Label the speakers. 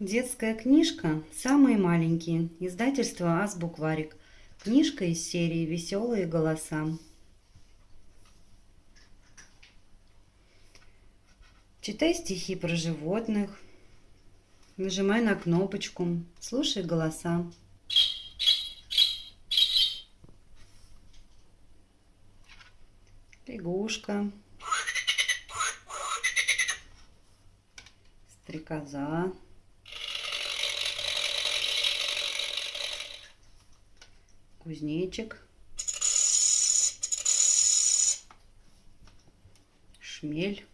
Speaker 1: Детская книжка «Самые маленькие». Издательство «Азбукварик». Книжка из серии «Веселые голоса». Читай стихи про животных. Нажимай на кнопочку. Слушай голоса. Лягушка. Стрекоза. Кузнечик, шмель,